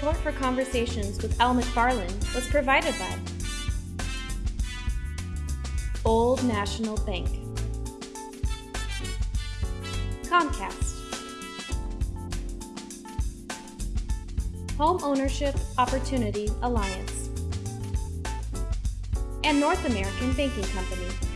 Support for Conversations with Al McFarland was provided by Old National Bank, Comcast, Home Ownership Opportunity Alliance, and North American Banking Company.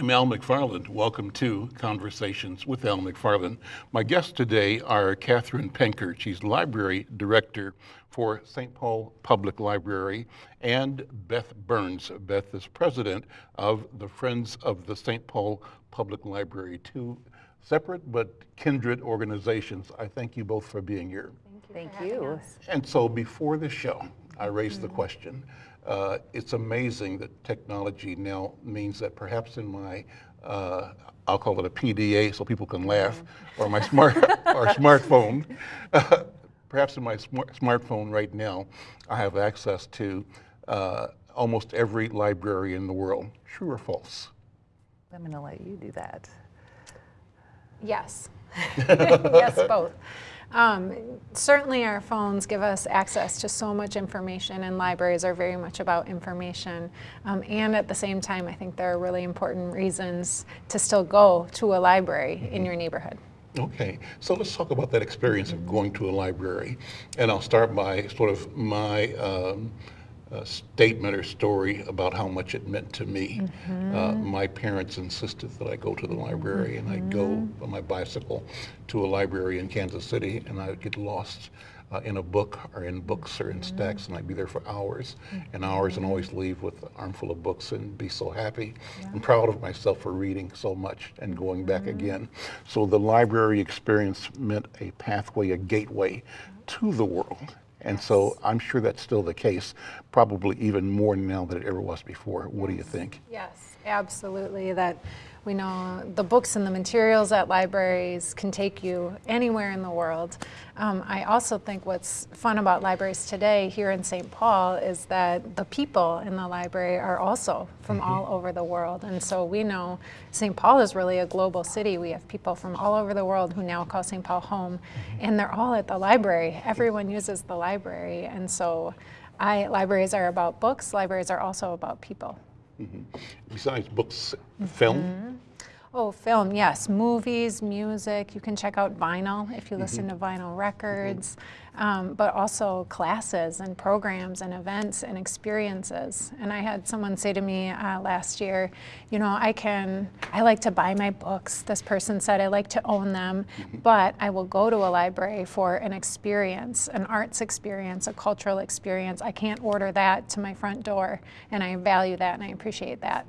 I'm Al McFarland. Welcome to Conversations with Al McFarland. My guests today are Catherine Penkert. She's Library Director for St. Paul Public Library, and Beth Burns. Beth is President of the Friends of the St. Paul Public Library, two separate but kindred organizations. I thank you both for being here. Thank you. Thank you. And so before the show, I raised the mm-hmm. question, uh, it's amazing that technology now means that perhaps in my, uh, I'll call it a PDA so people can laugh, or my smart or smartphone, uh, perhaps in my smart, smartphone right now, I have access to uh, almost every library in the world. True or false? I'm going to let you do that. Yes. yes, both. Um, certainly our phones give us access to so much information and libraries are very much about information. Um, and at the same time, I think there are really important reasons to still go to a library mm -hmm. in your neighborhood. Okay, so let's talk about that experience of going to a library. And I'll start by sort of my um, uh, statement or story about how much it meant to me. Mm -hmm. uh, my parents insisted that I go to the library, mm -hmm. and I'd go mm-hmm. on my bicycle to a library in Kansas City, and I would get lost uh, in a book or in books or in mm-hmm. stacks, and I'd be there for hours and hours, and always leave with an armful of books and be so happy yeah. and proud of myself for reading so much and going back mm-hmm. again. So the library experience meant a pathway, a gateway to the world. And yes. so I'm sure that's still the case, probably even more now than it ever was before. What do you think? Yes, absolutely. That we know the books and the materials at libraries can take you anywhere in the world. Um, I also think what's fun about libraries today here in St. Paul is that the people in the library are also from mm -hmm. all over the world. And so we know St. Paul is really a global city. We have people from all over the world who now call St. Paul home, mm -hmm. and they're all at the library. Everyone uses the library. And so I, libraries are about books, libraries are also about people. Mm -hmm. Besides books, film? Oh, film, yes. Movies, music. You can check out vinyl if you listen mm -hmm. to vinyl records, mm -hmm. um, but also classes and programs and events and experiences. And I had someone say to me uh, last year, you know, I can, I like to buy my books. This person said I like to own them, mm -hmm. but I will go to a library for an experience, an arts experience, a cultural experience. I can't order that to my front door, and I value that and I appreciate that.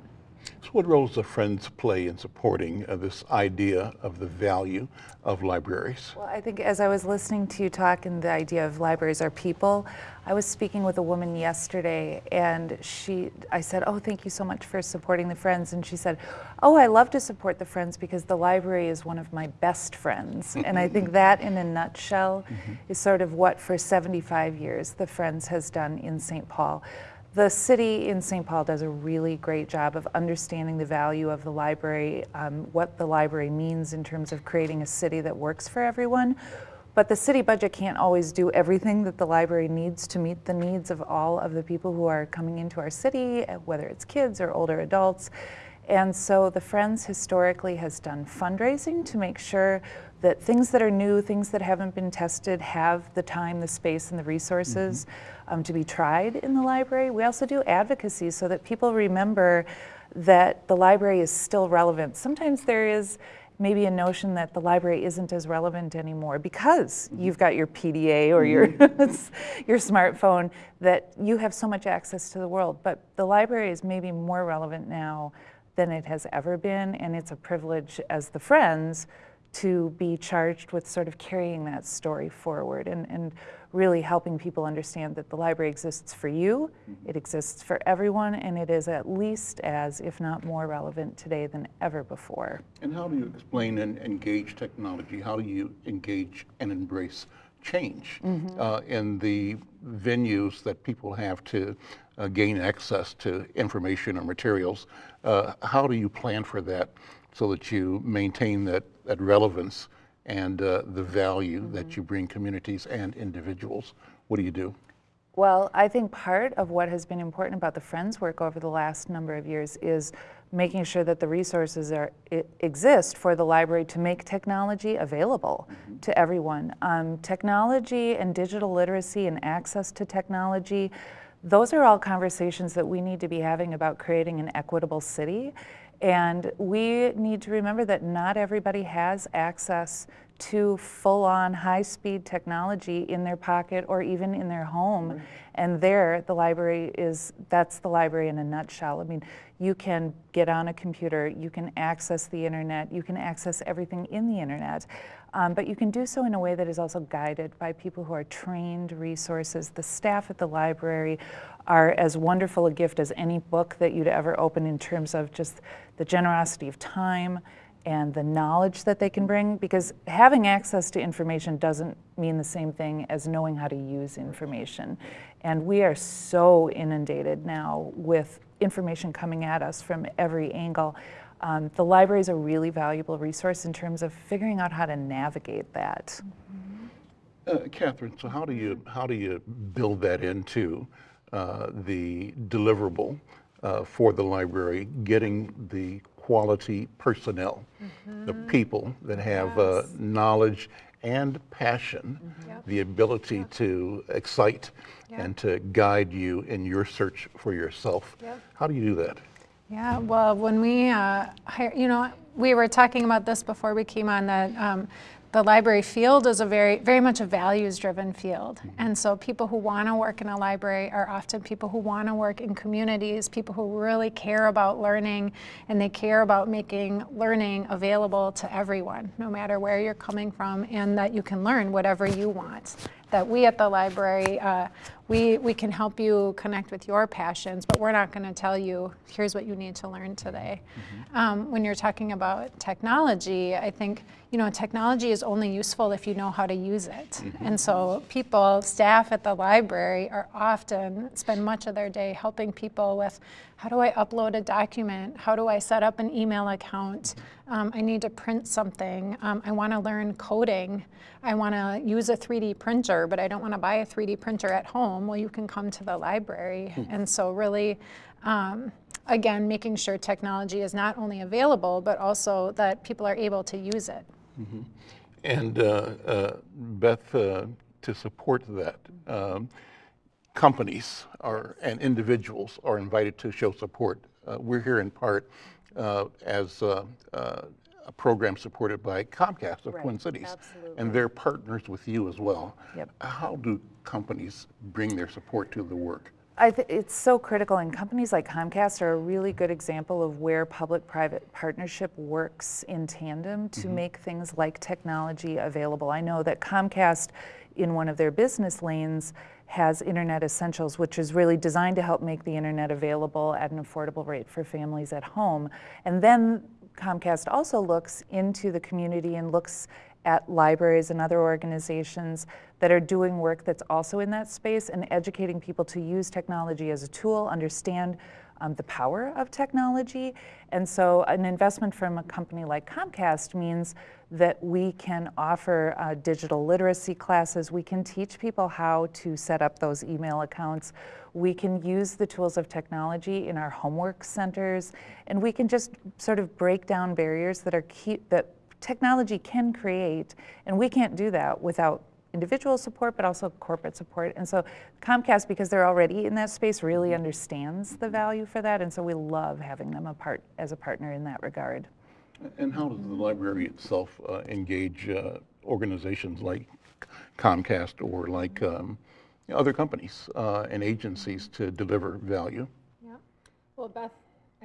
So what role does the Friends play in supporting uh, this idea of the value of libraries? Well, I think as I was listening to you talk and the idea of libraries are people, I was speaking with a woman yesterday and she, I said, oh, thank you so much for supporting the Friends. And she said, oh, I love to support the Friends because the library is one of my best friends. and I think that in a nutshell mm -hmm. is sort of what for 75 years the Friends has done in St. Paul. The city in St. Paul does a really great job of understanding the value of the library, um, what the library means in terms of creating a city that works for everyone. But the city budget can't always do everything that the library needs to meet the needs of all of the people who are coming into our city, whether it's kids or older adults. And so the Friends historically has done fundraising to make sure that things that are new, things that haven't been tested have the time, the space, and the resources mm -hmm. Um, to be tried in the library. We also do advocacy so that people remember that the library is still relevant. Sometimes there is maybe a notion that the library isn't as relevant anymore because mm -hmm. you've got your PDA or your, mm-hmm. your smartphone that you have so much access to the world. But the library is maybe more relevant now than it has ever been, and it's a privilege as the Friends to be charged with sort of carrying that story forward and, and really helping people understand that the library exists for you, mm-hmm. it exists for everyone, and it is at least as, if not more relevant today than ever before. And how do you explain and engage technology? How do you engage and embrace change mm -hmm. uh, in the venues that people have to uh, gain access to information or materials? Uh, how do you plan for that so that you maintain that, that relevance and uh, the value that you bring communities and individuals. What do you do? Well, I think part of what has been important about the Friends work over the last number of years is making sure that the resources are, exist for the library to make technology available to everyone. Um, technology and digital literacy and access to technology, those are all conversations that we need to be having about creating an equitable city. And we need to remember that not everybody has access to full-on high-speed technology in their pocket or even in their home. Mm-hmm. And there, the library is, that's the library in a nutshell. I mean, you can get on a computer, you can access the internet, you can access everything in the internet. Um, but you can do so in a way that is also guided by people who are trained resources. The staff at the library are as wonderful a gift as any book that you'd ever open in terms of just the generosity of time and the knowledge that they can bring because having access to information doesn't mean the same thing as knowing how to use information. And we are so inundated now with information coming at us from every angle. Um, the library is a really valuable resource in terms of figuring out how to navigate that. Uh, Catherine, so how do you how do you build that into uh, the deliverable uh, for the library, getting the quality personnel, the people that have uh, knowledge and passion, the ability to excite and to guide you in your search for yourself. Yep. How do you do that? Yeah, well, when we uh, hire, you know, we were talking about this before we came on that um, the library field is a very, very much a values-driven field, and so people who want to work in a library are often people who want to work in communities, people who really care about learning, and they care about making learning available to everyone, no matter where you're coming from, and that you can learn whatever you want. That we at the library, uh, we, we can help you connect with your passions, but we're not going to tell you, here's what you need to learn today. Um, when you're talking about technology, I think, you know, technology is only useful if you know how to use it. And so people, staff at the library are often, spend much of their day helping people with, how do I upload a document? How do I set up an email account? Um, I need to print something. Um, I want to learn coding. I want to use a 3D printer, but I don't want to buy a 3D printer at home. Well, you can come to the library. And so really, um, again, making sure technology is not only available, but also that people are able to use it. And uh, uh, Beth, uh, to support that, um, companies are, and individuals are invited to show support. Uh, we're here in part uh, as uh, uh, a program supported by Comcast of Right, Twin Cities. absolutely. And they're partners with you as well. Yep. How do companies bring their support to the work? I th- it's so critical, and companies like Comcast are a really good example of where public-private partnership works in tandem to mm-hmm. make things like technology available. I know that Comcast, in one of their business lanes, has Internet Essentials, which is really designed to help make the internet available at an affordable rate for families at home. And then Comcast also looks into the community and looks at libraries and other organizations that are doing work that's also in that space and educating people to use technology as a tool, understand um, the power of technology. And so an investment from a company like Comcast means that we can offer uh, digital literacy classes. We can teach people how to set up those email accounts. We can use the tools of technology in our homework centers, and we can just sort of break down barriers that are key, that technology can create, and we can't do that without individual support, but also corporate support. And so Comcast, because they're already in that space, really understands the value for that, and so we love having them a part, as a partner in that regard. And how does the library itself uh, engage uh, organizations like Comcast or like um, other companies uh, and agencies to deliver value? Yeah. Well, Beth,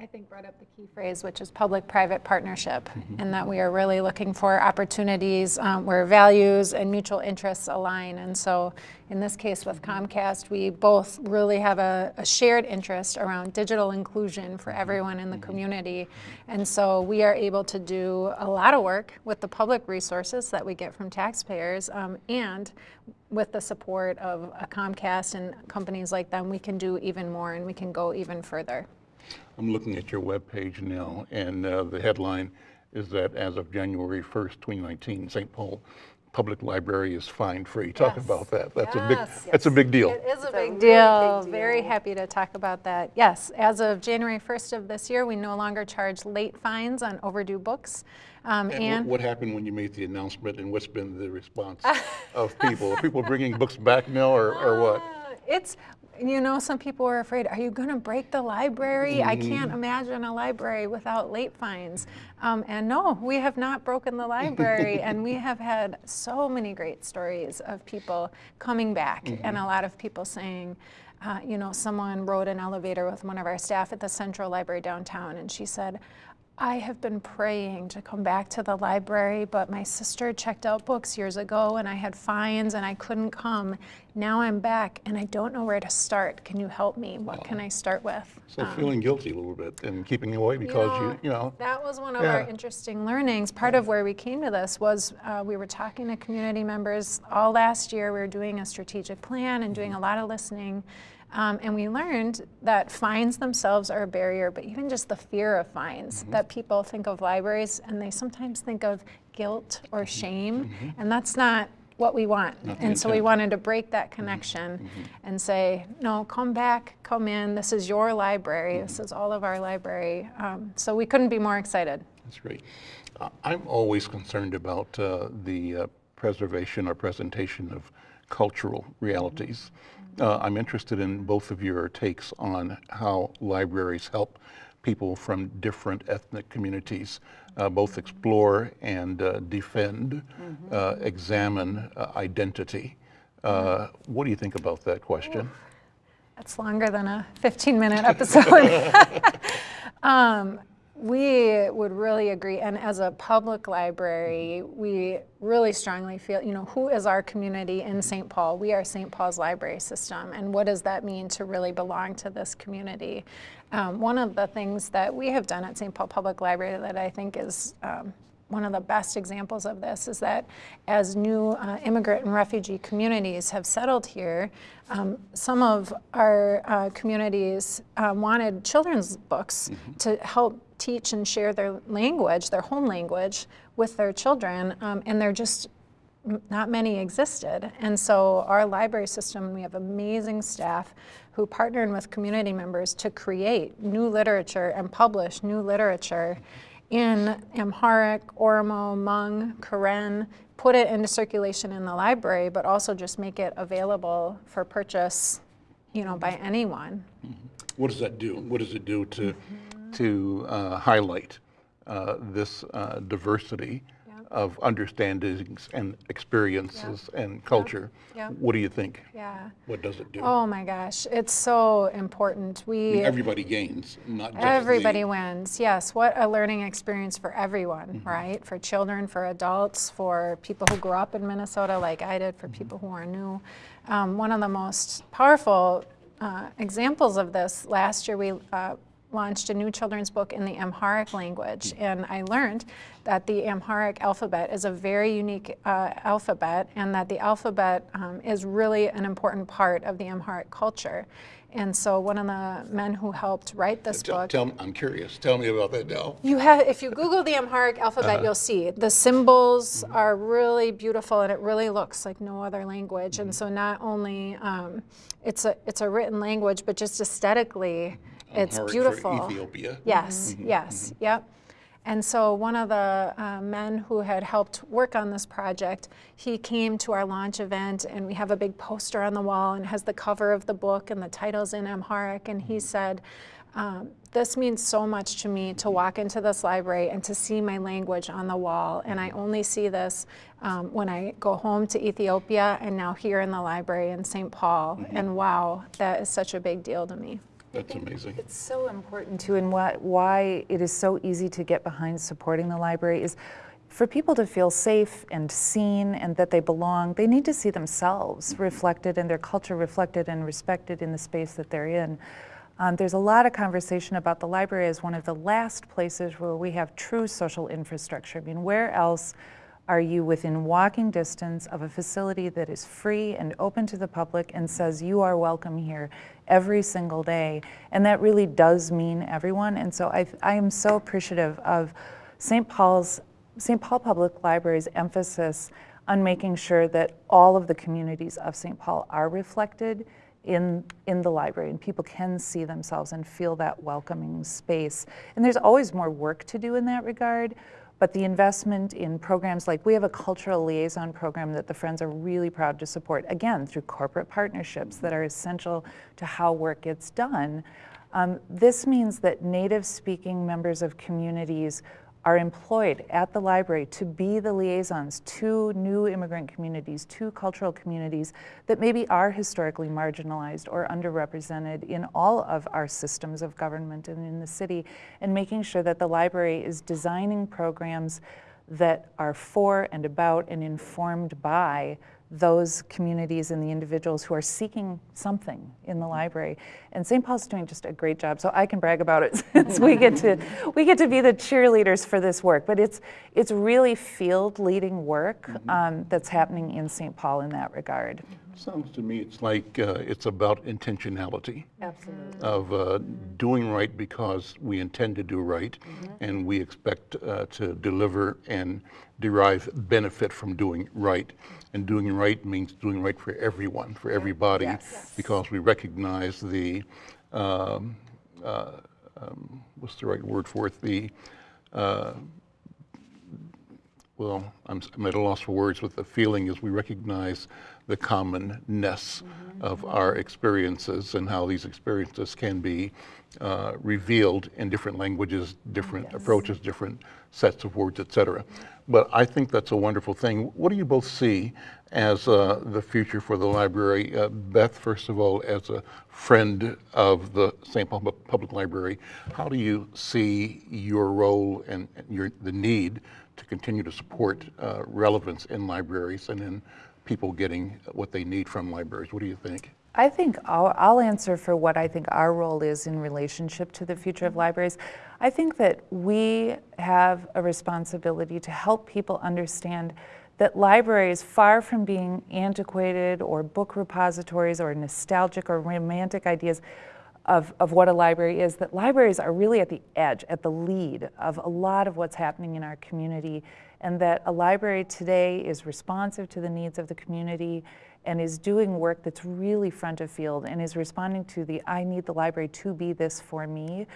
I think brought up the key phrase, which is public-private partnership, mm-hmm. and that we are really looking for opportunities um, where values and mutual interests align. And so, in this case with mm-hmm. Comcast, we both really have a, a shared interest around digital inclusion for mm-hmm. everyone in the community. And so, we are able to do a lot of work with the public resources that we get from taxpayers, um, and with the support of a Comcast and companies like them, we can do even more and we can go even further. I'm looking at your webpage now, and uh, the headline, is that as of January 1st, 2019, St. Paul Public Library is fine free. Talk Yes. about that. That's a big, Yes. that's a big deal. It is a a big really deal. big Very happy to talk about that. Yes, as of January 1st of this year, we no longer charge late fines on overdue books. Um, And And what happened when you made the announcement and what's been the response of people? Are people bringing books back now or, or what? Ah, It's, you know, some people are afraid, are you going to break the library? I Mm-hmm. can't imagine a library without late fines. Um, and no, we have not broken the library, and we have had so many great stories of people coming back, Mm-hmm. and a lot of people saying, uh, you know, someone rode an elevator with one of our staff at the Central Library downtown, and she said, I have been praying to come back to the library, but my sister checked out books years ago and I had fines and I couldn't come. Now I'm back and I don't know where to start. Can you help me? What can I start with? So feeling guilty a little bit and keeping away because you, you know, That was one of our interesting learnings. Part of where we came to this was uh, we were talking to community members all last year. We were doing a strategic plan and doing a lot of listening. Um, and we learned that fines themselves are a barrier, but even just the fear of fines, Mm-hmm. that people think of libraries and they sometimes think of guilt or Mm-hmm. shame, and that's not what we want. Not and so we wanted to break that connection and say, no, come back, come in. This is your library. This is all of our library. Um, so we couldn't be more excited. That's great. Uh, I'm always concerned about uh, the uh, preservation or presentation of cultural realities. Uh, I'm interested in both of your takes on how libraries help people from different ethnic communities uh, both explore and uh, defend, uh, examine uh, identity. Uh, what do you think about that question? That's longer than a 15 minute episode. um, we would really agree, and as a public library, we really strongly feel, you know, who is our community in St. Paul? We are St. Paul's library system, and what does that mean to really belong to this community? Um, one of the things that we have done at St. Paul Public Library that I think is um, one of the best examples of this is that as new uh, immigrant and refugee communities have settled here, um, some of our uh, communities uh, wanted children's books to help teach and share their language, their home language, with their children, um, and there just not many existed. And so our library system, we have amazing staff who partnered with community members to create new literature and publish new literature in Amharic, Oromo, Hmong, Karen, put it into circulation in the library, but also just make it available for purchase, you know, by anyone. What does that do? What does it do to, to uh, highlight uh, this uh, diversity of understandings and experiences and culture? Yeah. What do you think? Yeah. What does it do? Oh my gosh, it's so important. I We mean, everybody gains, not just the- Everybody wins. Yes, what a learning experience for everyone, right? For children, for adults, for people who grew up in Minnesota like I did, for people who are new. Um, one of the most powerful uh, examples of this last year, we uh, launched a new children's book in the Amharic language, and I learned that the Amharic alphabet is a very unique uh, alphabet, and that the alphabet um, is really an important part of the Amharic culture. And so one of the men who helped write this Tell, book, tell me, I'm curious. Tell me about that now. you have, if you Google the Amharic alphabet, you'll see the symbols are really beautiful, and it really looks like no other language. And so not only um, it's a it's a written language, but just aesthetically, it's Amharic for beautiful. Ethiopia. Yes, yes, yep. And so one of the uh, men who had helped work on this project, he came to our launch event and we have a big poster on the wall and has the cover of the book and the titles in Amharic and he said, um, this means so much to me to walk into this library and to see my language on the wall. And I only see this um, when I go home to Ethiopia and now here in the library in St. Paul. And wow, that is such a big deal to me. That's amazing. It's so important too, and why, why it is so easy to get behind supporting the library is for people to feel safe and seen and that they belong, they need to see themselves reflected and their culture reflected and respected in the space that they're in. Um, there's a lot of conversation about the library as one of the last places where we have true social infrastructure. I mean, where else are you within walking distance of a facility that is free and open to the public and says you are welcome here every single day? And that really does mean everyone. And so I, I am so appreciative of St. Paul's, St. Paul Public Library's emphasis on making sure that all of the communities of St. Paul are reflected in, in the library and people can see themselves and feel that welcoming space. And there's always more work to do in that regard, but the investment in programs like we have a cultural liaison program that the Friends are really proud to support, again, through corporate partnerships that are essential to how work gets done. Um, this means that native speaking members of communities are employed at the library to be the liaisons to new immigrant communities, to cultural communities that maybe are historically marginalized or underrepresented in all of our systems of government and in the city, and making sure that the library is designing programs that are for and about and informed by those communities and the individuals who are seeking something in the library. And St. Paul's doing just a great job, so I can brag about it since we get to we get to be the cheerleaders for this work. But it's it's really field leading work um, that's happening in St. Paul in that regard. Sounds to me it's like uh, it's about intentionality Absolutely. of uh, doing right because we intend to do right and we expect uh, to deliver and derive benefit from doing right. And doing right means doing right for everyone, for everybody, Yes. because we recognize the, um, uh, um, what's the right word for it? The, uh, well, I'm, I'm at a loss for words, but the feeling is we recognize the commonness of our experiences and how these experiences can be uh, revealed in different languages, different approaches, different sets of words, et cetera. But I think that's a wonderful thing. What do you both see as uh, the future for the library? Uh, Beth, first of all, as a friend of the St. Paul Public Library, how do you see your role and and your, the need to continue to support uh, relevance in libraries and in people getting what they need from libraries? What do you think? I think I'll, I'll answer for what I think our role is in relationship to the future of libraries. I think that we have a responsibility to help people understand that libraries, far from being antiquated or book repositories or nostalgic or romantic ideas of, of what a library is, that libraries are really at the edge, at the lead of a lot of what's happening in our community, and that a library today is responsive to the needs of the community and is doing work that's really front of field and is responding to the I need the library to be this for me.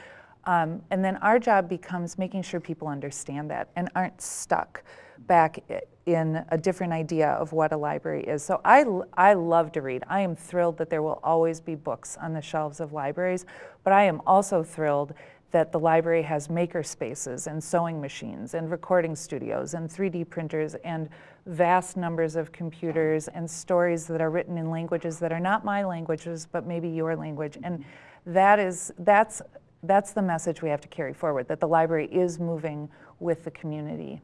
Um, and then our job becomes making sure people understand that and aren't stuck back in a different idea of what a library is. So I, I love to read. I am thrilled that there will always be books on the shelves of libraries, but I am also thrilled that the library has maker spaces and sewing machines and recording studios and 3D printers and vast numbers of computers and stories that are written in languages that are not my languages but maybe your language. And that is that's that's the message we have to carry forward that the library is moving with the community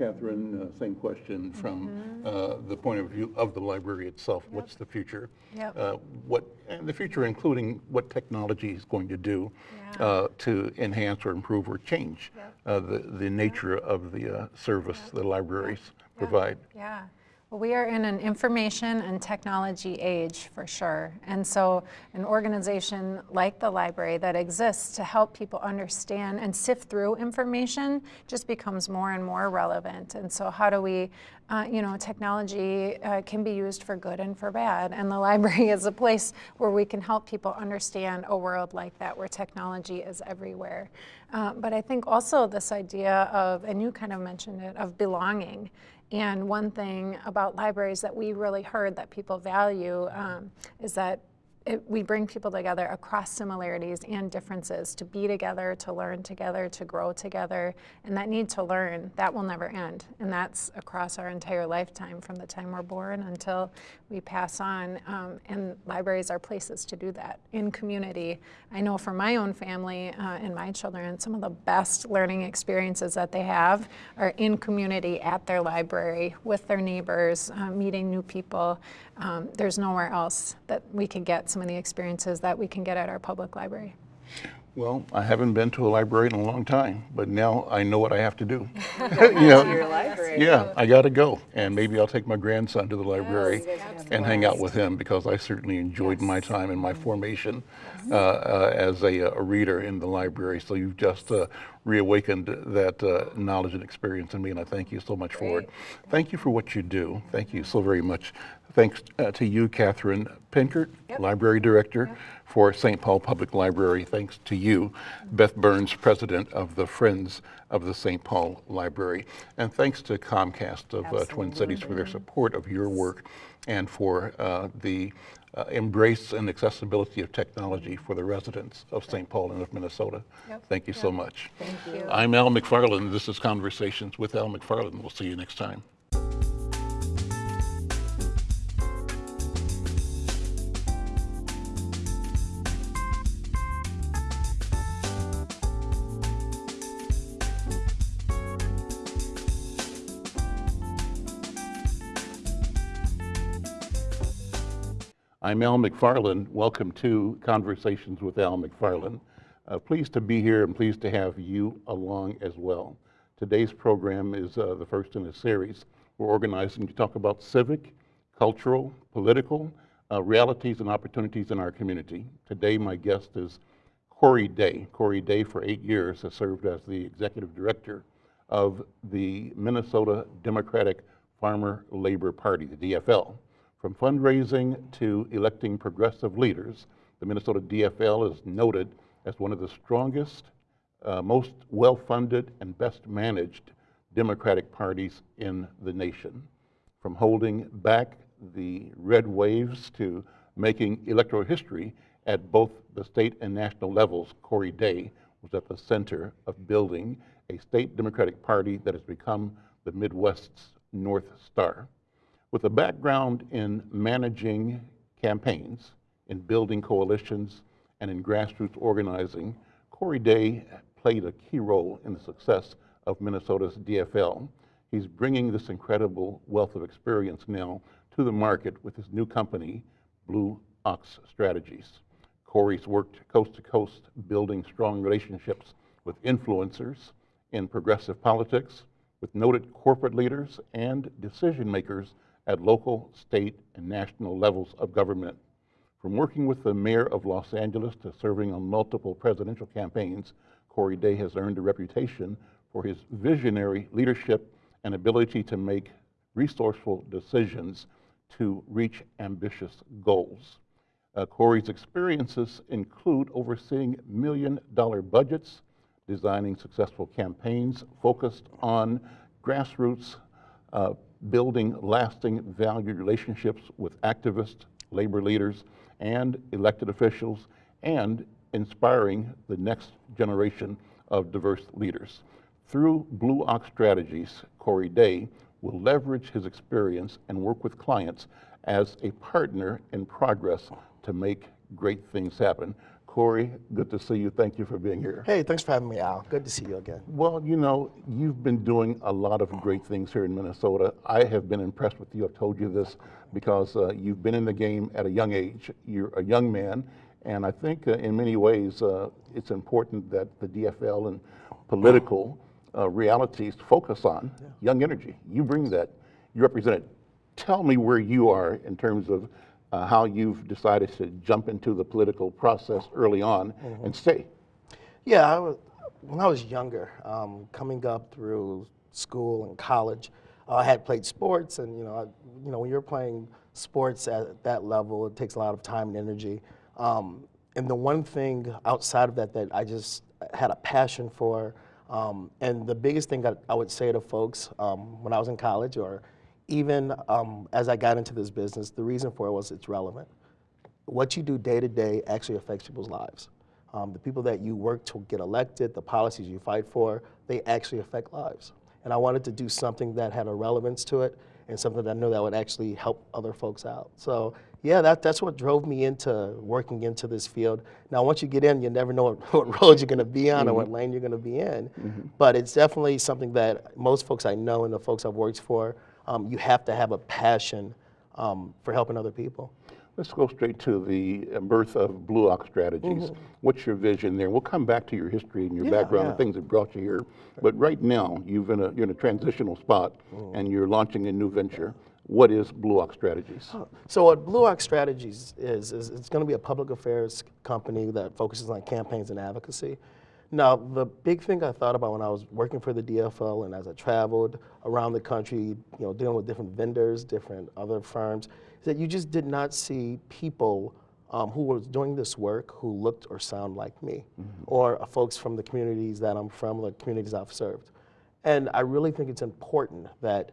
Catherine, uh, same question from uh, the point of view of the library itself. What's the future? Yep. Uh, What, and the future including what technology is going to do Yeah. uh, to enhance or improve or change Yep. uh, the, the nature of the uh, service the libraries provide. Yeah. We are in an information and technology age for sure. And so, an organization like the library that exists to help people understand and sift through information just becomes more and more relevant. And so, how do we, uh, you know, technology uh, can be used for good and for bad. And the library is a place where we can help people understand a world like that where technology is everywhere. Uh, but I think also this idea of, and you kind of mentioned it, of belonging. And one thing about libraries that we really heard that people value um, is that it, we bring people together across similarities and differences to be together, to learn together, to grow together. And that need to learn, that will never end. And that's across our entire lifetime from the time we're born until we pass on. Um, and libraries are places to do that in community. I know for my own family uh, and my children, some of the best learning experiences that they have are in community at their library with their neighbors, uh, meeting new people. Um, there's nowhere else that we can get some of the experiences that we can get at our public library. Well, I haven't been to a library in a long time, but now I know what I have to do. you know, Your library. yeah, I got to go, and maybe I'll take my grandson to the library and hang out with him because I certainly enjoyed my time and my formation uh, uh, as a, a reader in the library. So you've just uh, reawakened that uh, knowledge and experience in me, and I thank you so much for it. Thank you for what you do. Thank you so very much. Thanks uh, to you, Catherine Penkert, Library Director for St. Paul Public Library. Thanks to you, Beth Burns, President of the Friends of the St. Paul Library. And thanks to Comcast of uh, Twin Cities for their support of your work and for uh, the uh, embrace and accessibility of technology for the residents of St. Paul and of Minnesota. Thank you so much. Thank you. I'm Al McFarland. This is Conversations with Al McFarland. We'll see you next time. I'm Al McFarland. Welcome to Conversations with Al McFarland. Uh, pleased to be here and pleased to have you along as well. Today's program is uh, the first in a series. We're organizing to talk about civic, cultural, political uh, realities and opportunities in our community. Today, my guest is Corey Day. Corey Day, for eight years, has served as the executive director of the Minnesota Democratic Farmer Labor Party, the DFL. From fundraising to electing progressive leaders, the Minnesota DFL is noted as one of the strongest, uh, most well funded, and best managed Democratic parties in the nation. From holding back the red waves to making electoral history at both the state and national levels, Corey Day was at the center of building a state Democratic Party that has become the Midwest's North Star. With a background in managing campaigns, in building coalitions, and in grassroots organizing, Corey Day played a key role in the success of Minnesota's DFL. He's bringing this incredible wealth of experience now to the market with his new company, Blue Ox Strategies. Corey's worked coast to coast building strong relationships with influencers in progressive politics, with noted corporate leaders and decision makers at local, state, and national levels of government. From working with the mayor of Los Angeles to serving on multiple presidential campaigns, Corey Day has earned a reputation for his visionary leadership and ability to make resourceful decisions to reach ambitious goals. Uh, Corey's experiences include overseeing million dollar budgets, designing successful campaigns focused on grassroots uh, building lasting valued relationships with activists, labor leaders, and elected officials, and inspiring the next generation of diverse leaders. Through Blue Ox Strategies, Corey Day will leverage his experience and work with clients as a partner in progress to make great things happen. Corey, good to see you. Thank you for being here. Hey, thanks for having me, Al. Good to see you again. Well, you know, you've been doing a lot of great things here in Minnesota. I have been impressed with you. I've told you this because uh, you've been in the game at a young age. You're a young man, and I think uh, in many ways uh, it's important that the DFL and political uh, realities focus on yeah. young energy. You bring that. You represent it. Tell me where you are in terms of uh, how you've decided to jump into the political process early on mm-hmm. and stay. Yeah, I was, when I was younger, um, coming up through school and college, uh, I had played sports, and you know, I, you know, when you're playing sports at that level, it takes a lot of time and energy. Um, and the one thing outside of that that I just had a passion for, um, and the biggest thing that I would say to folks um, when I was in college or even um, as I got into this business, the reason for it was it's relevant. What you do day to day actually affects people's lives. Um, the people that you work to get elected, the policies you fight for, they actually affect lives. And I wanted to do something that had a relevance to it and something that I knew that would actually help other folks out. So yeah, that, that's what drove me into working into this field. Now, once you get in, you never know what, what road you're going to be on mm -hmm. or what mm-hmm. lane you're going to be in. Mm -hmm. But it's definitely something that most folks I know and the folks I've worked for um, you have to have a passion um, for helping other people. Let's go straight to the uh, birth of Blue Ox Strategies. What's your vision there? We'll come back to your history and your. Yeah, background yeah. and things that brought you here. But right now, you've in a, you're in a transitional spot Mm. and you're launching a new venture. What is Blue Ox Strategies? So what Blue Ox Strategies is, is it's going to be a public affairs company that focuses on campaigns and advocacy. Now, the big thing I thought about when I was working for the DFL and as I traveled around the country, you know, dealing with different vendors, different other firms, is that you just did not see people um, who were doing this work who looked or sound like me, or uh, folks from the communities that I'm from, the communities I've served. And I really think it's important that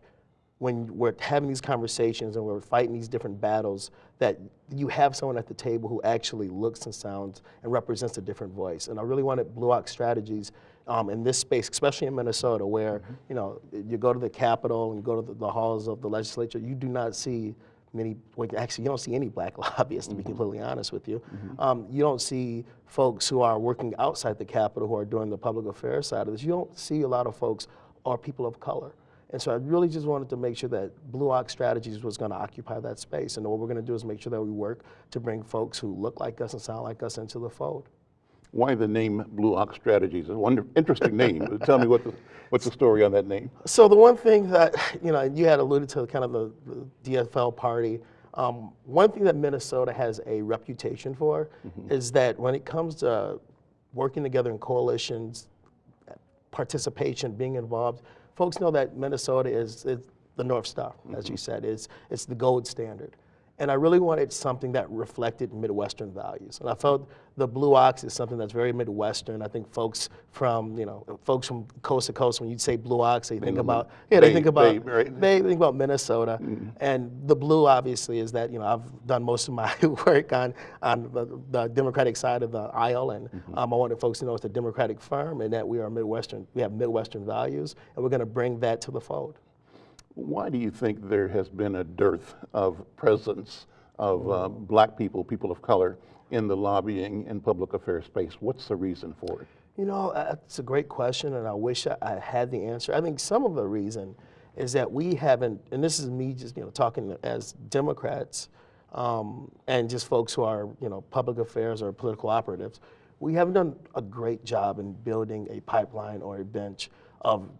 when we're having these conversations and we're fighting these different battles, that you have someone at the table who actually looks and sounds and represents a different voice. And I really wanted Blue Ox Strategies um, in this space, especially in Minnesota, where you know you go to the Capitol and you go to the, the halls of the legislature, you do not see many. Well, actually, you don't see any black lobbyists, to be completely honest with you. Um, you don't see folks who are working outside the Capitol who are doing the public affairs side of this. You don't see a lot of folks or people of color. And so I really just wanted to make sure that Blue Ox Strategies was going to occupy that space. And what we're going to do is make sure that we work to bring folks who look like us and sound like us into the fold. Why the name Blue Ox Strategies? A wonder, interesting name. Tell me what the, what's the story on that name? So the one thing that, you know, you had alluded to kind of the, the DFL party. Um, one thing that Minnesota has a reputation for is that when it comes to working together in coalitions, participation, being involved, folks know that Minnesota is, is the North Star, as you mm-hmm. said, it's, it's the gold standard. And I really wanted something that reflected Midwestern values. And I felt the Blue Ox is something that's very Midwestern. I think folks from, you know, folks from coast to coast, when you say Blue Ox, they think about, yeah, they Bay- think about, Bay, right? they think about Minnesota. And the blue, obviously, is that, you know, I've done most of my work on, on the, the Democratic side of the aisle. And um, I wanted folks to know it's a Democratic firm and that we are Midwestern, we have Midwestern values, and we're going to bring that to the fold. Why do you think there has been a dearth of presence of uh, black people, people of color, in the lobbying and public affairs space? What's the reason for it? You know, uh, it's a great question, and I wish I, I had the answer. I think some of the reason is that we haven't, and this is me just you know talking as Democrats um, and just folks who are you know public affairs or political operatives. We haven't done a great job in building a pipeline or a bench of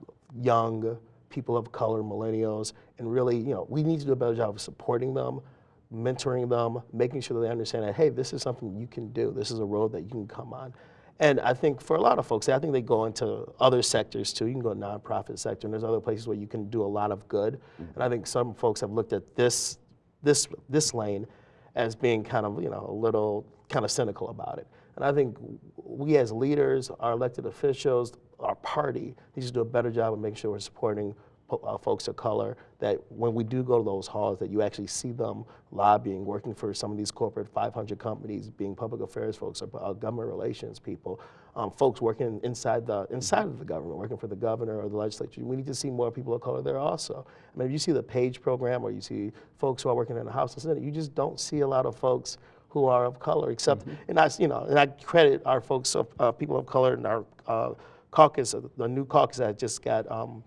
young people of color, millennials, and really, you know, we need to do a better job of supporting them, mentoring them, making sure that they understand that, hey, this is something you can do. This is a road that you can come on. And I think for a lot of folks, I think they go into other sectors too. You can go to nonprofit sector, and there's other places where you can do a lot of good. Mm-hmm. And I think some folks have looked at this, this, this lane as being kind of, you know, a little kind of cynical about it. And I think we as leaders, our elected officials, our party needs to do a better job of making sure we're supporting po- uh, folks of color, that when we do go to those halls, that you actually see them lobbying, working for some of these corporate 500 companies, being public affairs folks or uh, government relations people, um, folks working inside the inside of the government, working for the governor or the legislature. We need to see more people of color there also. I mean, if you see the PAGE program or you see folks who are working in the House and Senate, you just don't see a lot of folks who are of color, except, and I, you know, and I credit our folks, of, uh, people of color in our uh, caucus, uh, the new caucus that just got um,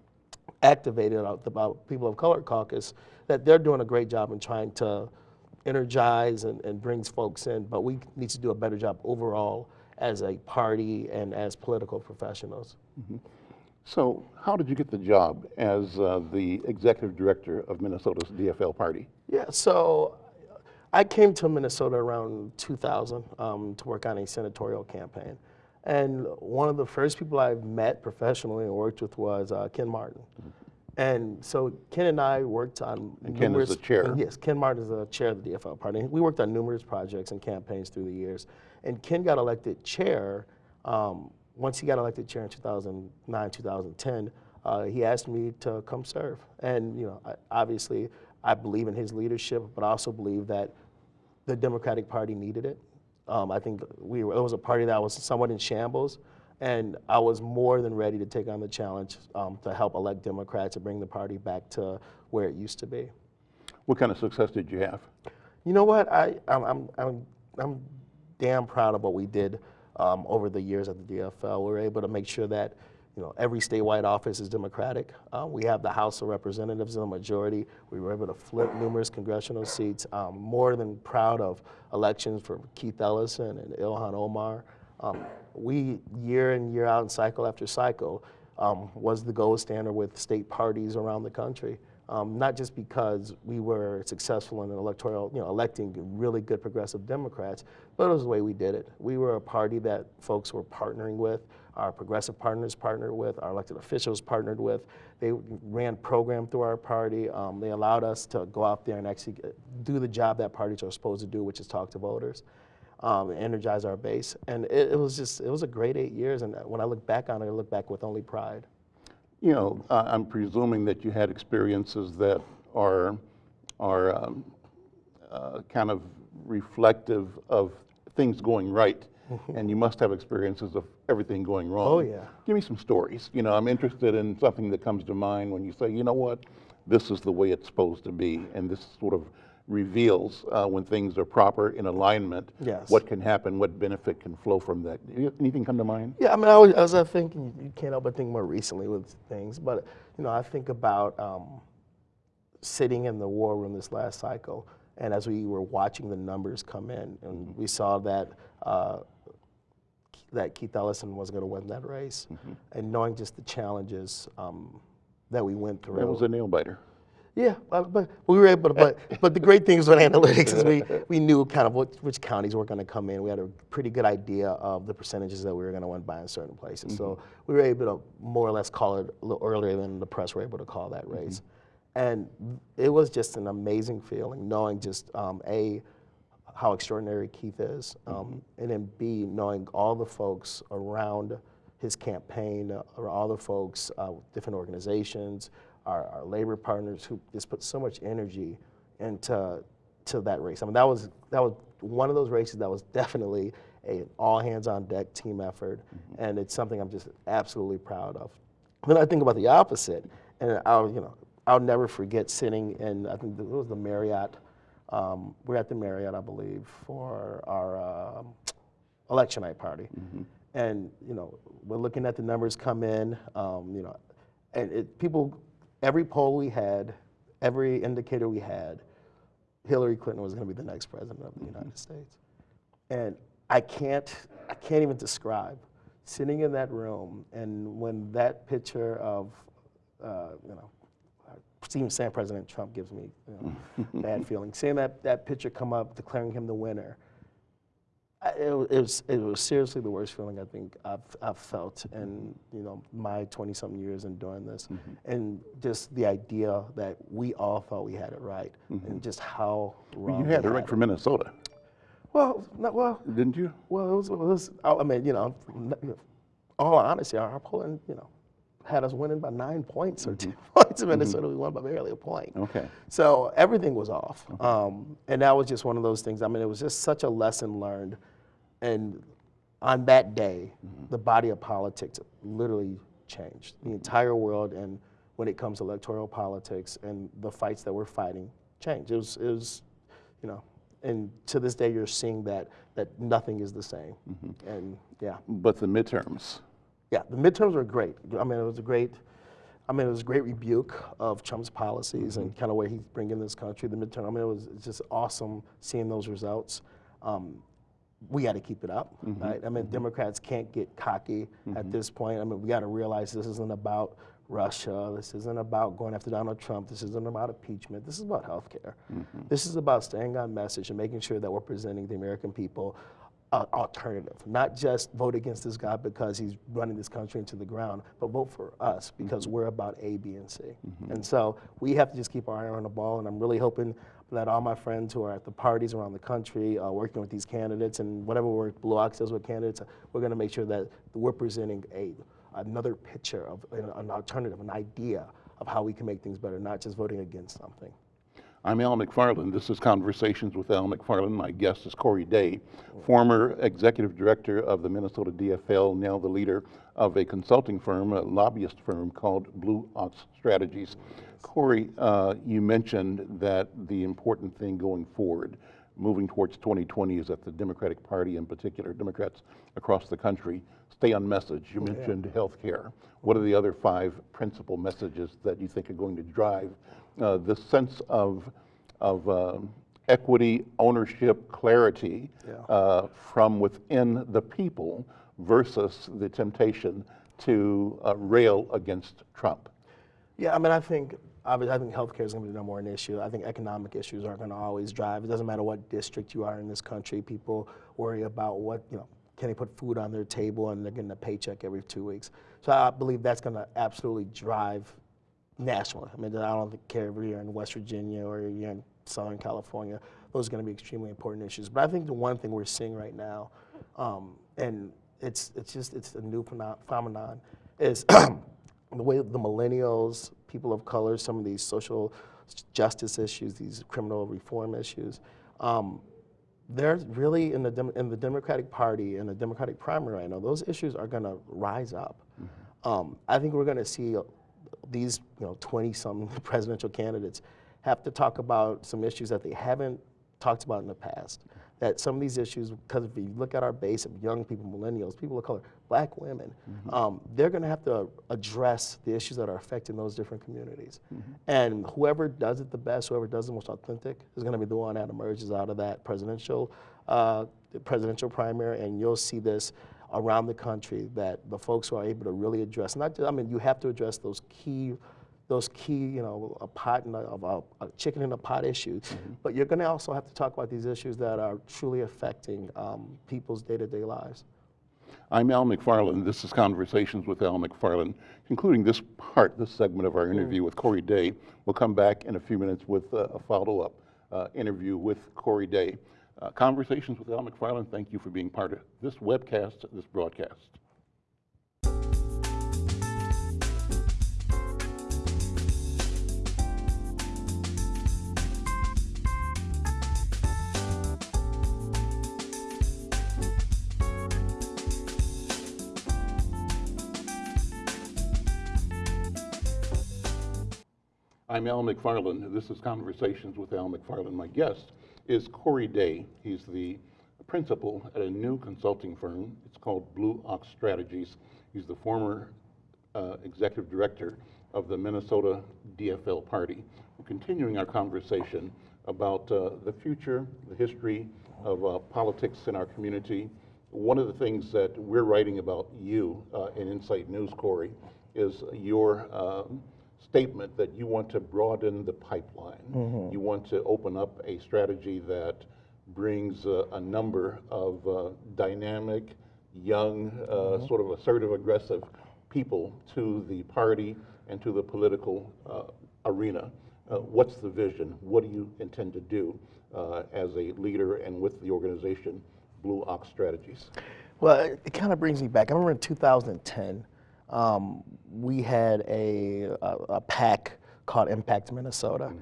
activated, about people of color caucus, that they're doing a great job in trying to energize and, and brings folks in. But we need to do a better job overall as a party and as political professionals. So, how did you get the job as uh, the executive director of Minnesota's DFL party? Yeah, so I came to Minnesota around 2000 um, to work on a senatorial campaign. And one of the first people I met professionally and worked with was uh, Ken Martin. And so Ken and I worked on And Ken is the chair. Yes, Ken Martin is the chair of the DFL party. We worked on numerous projects and campaigns through the years. And Ken got elected chair. Um, once he got elected chair in 2009, 2010, uh, he asked me to come serve. And you know, I, obviously, I believe in his leadership, but I also believe that the Democratic Party needed it. Um, I think we were, it was a party that was somewhat in shambles, and I was more than ready to take on the challenge um, to help elect Democrats and bring the party back to where it used to be. What kind of success did you have? You know what? I, I'm, I'm, I'm, I'm damn proud of what we did um, over the years at the DFL. We were able to make sure that you know, every statewide office is Democratic. Uh, we have the House of Representatives in the majority. We were able to flip numerous congressional seats. More than proud of elections for Keith Ellison and Ilhan Omar. Um, we, year in, year out, and cycle after cycle, um, was the gold standard with state parties around the country. Um, not just because we were successful in an electoral, you know, electing really good progressive Democrats, but it was the way we did it. We were a party that folks were partnering with, our progressive partners partnered with, our elected officials partnered with. They ran program through our party. Um, they allowed us to go out there and actually do the job that parties are supposed to do, which is talk to voters. Um, energize our base, and it, it was just it was a great eight years. And when I look back on it, I look back with only pride. You know, I'm presuming that you had experiences that are, are um, uh, kind of reflective of things going right. And you must have experiences of everything going wrong. Oh, yeah. Give me some stories. You know, I'm interested in something that comes to mind when you say, you know what, this is the way it's supposed to be, and this sort of reveals uh, when things are proper in alignment, Yes. what can happen, what benefit can flow from that. Anything come to mind? Yeah, I mean, I was, I was uh, thinking, you can't help but think more recently with things, but, you know, I think about um, sitting in the war room this last cycle, and as we were watching the numbers come in, and we saw that uh, that Keith Ellison was going to win that race, and knowing just the challenges um, that we went through. That was a nail biter. Yeah, but, we were able to, but, but the great things with analytics is we, we knew kind of what, which counties were going to come in. We had a pretty good idea of the percentages that we were going to win by in certain places. So we were able to more or less call it a little earlier than the press were able to call that race. And it was just an amazing feeling knowing just, um, A, how extraordinary Keith is, um, and then B, knowing all the folks around his campaign, uh, or all the folks, uh, different organizations, our, our labor partners who just put so much energy into to that race. I mean, that was that was one of those races that was definitely a all hands on deck team effort, and it's something I'm just absolutely proud of. Then I think about the opposite, and I'll you know I'll never forget sitting in I think it was the Marriott. Um, we're at the Marriott, I believe, for our um election night party. And you know, we're looking at the numbers come in. Um, you know, and it, people, every poll we had, every indicator we had, Hillary Clinton was going to be the next president of the United States. And I can't, I can't even describe sitting in that room and when that picture of, uh, you know, even saying President Trump gives me you know, bad feelings. Seeing that, that picture come up, declaring him the winner, I- it, it was it was seriously the worst feeling I think I've I've felt in you know my 20 something years in doing this, mm-hmm. and just the idea that we all thought we had it right, mm-hmm. and just how wrong You had it right for Minnesota, Well, not, well, didn't you? well, it was, it was I mean, you know, you know, all honesty, our polling, you know, had us winning by nine points or two mm-hmm. points in mm-hmm. Minnesota. We won by barely a point. Okay. So everything was off. Um, and that was just one of those things. I mean, it was just such a lesson learned. And on that day, mm-hmm. the body of politics literally changed. The entire world, and when it comes to electoral politics and the fights that we're fighting, changed. It was, it was you know, and to this day, you're seeing that, that nothing is the same. And yeah. But the midterms, Yeah, the midterms were great. I mean, it was a great, I mean, it was a great rebuke of Trump's policies and kind of where he's bringing this country. The midterm, I mean, it was just awesome seeing those results. Um, we got to keep it up, mm-hmm. right? I mean, mm-hmm. Democrats can't get cocky at mm-hmm. this point. I mean, we got to realize this isn't about Russia. This isn't about going after Donald Trump. This isn't about impeachment. This is about health care. This is about staying on message and making sure that we're presenting the American people uh, alternative, not just vote against this guy because he's running this country into the ground, but vote for us because we're about A, B, and C. And so we have to just keep our eye on the ball, and I'm really hoping that all my friends who are at the parties around the country uh, working with these candidates and whatever work Blue Ox does with candidates, we're going to make sure that we're presenting a another picture of an, an alternative, an idea of how we can make things better, not just voting against something. I'm Al McFarlane. This is Conversations with Al McFarlane. My guest is Corey Day, former executive director of the Minnesota DFL, now the leader of a consulting firm, a lobbyist firm called Blue Ox Strategies. Corey, uh, you mentioned that the important thing going forward moving towards 2020 is that the Democratic Party, in particular, Democrats across the country, stay on message. You mentioned health care. What are the other five principal messages that you think are going to drive uh, this sense of, of um, equity, ownership, clarity uh, from within the people versus the temptation to uh, rail against Trump? Yeah, I mean, I think obviously, I think healthcare is going to be no more an issue. I think economic issues are going to always drive. It doesn't matter what district you are in this country. People worry about what you know. Can they put food on their table and they're getting a paycheck every two weeks? So I believe that's going to absolutely drive nationally. I mean, I don't care if you're in West Virginia or you're in Southern California. Those are going to be extremely important issues. But I think the one thing we're seeing right now, um, and it's it's just it's a new phenomenon, is the way the millennials, people of color, some of these social justice issues, these criminal reform issues, um, they're really in the in the Democratic Party in the Democratic primary right now. Those issues are going to rise up. Um, I think we're going to see these you know 20 some presidential candidates have to talk about some issues that they haven't talked about in the past. That some of these issues, because if you look at our base of young people, millennials, people of color, black women, um, they're going to have to address the issues that are affecting those different communities. And whoever does it the best, whoever does it most authentic, is going to be the one that emerges out of that presidential, uh, presidential primary. And you'll see this around the country that the folks who are able to really address, not just, I mean, you have to address those key those key, you know, a pot and a, a, a chicken in a pot issues. But you're going to also have to talk about these issues that are truly affecting um, people's day-to-day lives. I'm Al McFarlane. This is Conversations with Al McFarlane. Concluding this part, this segment of our interview with Corey Day, we'll come back in a few minutes with uh, a follow-up uh, interview with Corey Day. Uh, Conversations with Al McFarlane, thank you for being part of this webcast, this broadcast. I'm Al McFarlane. This is Conversations with Al McFarlane. My guest is Corey Day. He's the principal at a new consulting firm. It's called Blue Ox Strategies. He's the former uh, executive director of the Minnesota DFL Party. We're continuing our conversation about uh, the future, the history of uh, politics in our community. One of the things that we're writing about you uh, in Insight News, Corey, is your um, statement that you want to broaden the pipeline. You want to open up a strategy that brings uh, a number of uh, dynamic, young, uh, sort of assertive, aggressive people to the party and to the political uh, arena. Uh, what's the vision? What do you intend to do uh, as a leader and with the organization Blue Ox Strategies? Well, it, it kind of brings me back. I remember in 2010, um, we had a, a, a PAC called Impact Minnesota.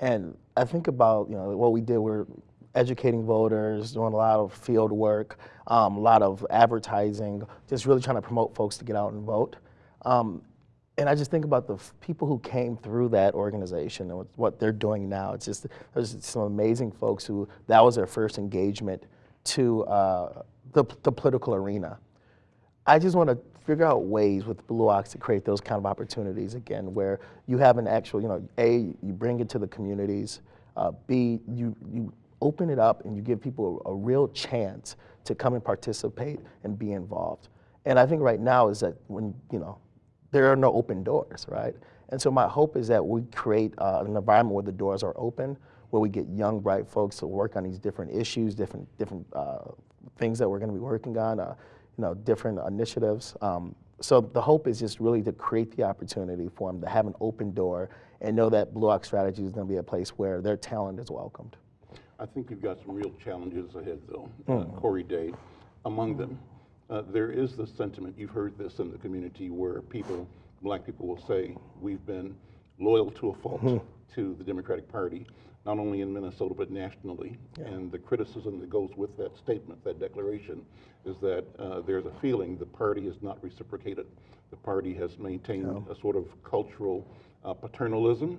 And I think about, you know, what we did, we're educating voters, doing a lot of field work, um, a lot of advertising, just really trying to promote folks to get out and vote. Um, and I just think about the f- people who came through that organization and what- what they're doing now. It's just there's some amazing folks who that was their first engagement to uh, the, the political arena. I just want to figure out ways with Blue Ox to create those kind of opportunities again, where you have an actual, you know, a you bring it to the communities, uh, b you you open it up and you give people a, a real chance to come and participate and be involved. And I think right now is that when you know there are no open doors, right? And so my hope is that we create uh, an environment where the doors are open, where we get young, bright folks to work on these different issues, different different uh, things that we're going to be working on, uh, you know, different initiatives. Um, so the hope is just really to create the opportunity for them to have an open door and know that Blue Ox Strategy is going to be a place where their talent is welcomed. I think you've got some real challenges ahead, though. Uh, Corey Day, among them, uh, there is this sentiment, you've heard this in the community, where people, black people will say, we've been loyal to a fault to the Democratic Party, not only in Minnesota, but nationally. And the criticism that goes with that statement, that declaration, is that uh, there's a feeling the party has not reciprocated. The party has maintained a sort of cultural uh, paternalism,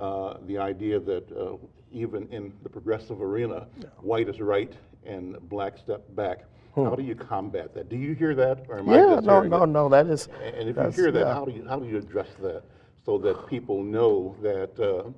uh, the idea that uh, even in the progressive arena, white is right and black step back. How do you combat that? Do you hear that, or am I Hmm. Yeah, just no, no, it? no, that is. And if you hear that, yeah. how do you, how do you address that so that people know that, uh,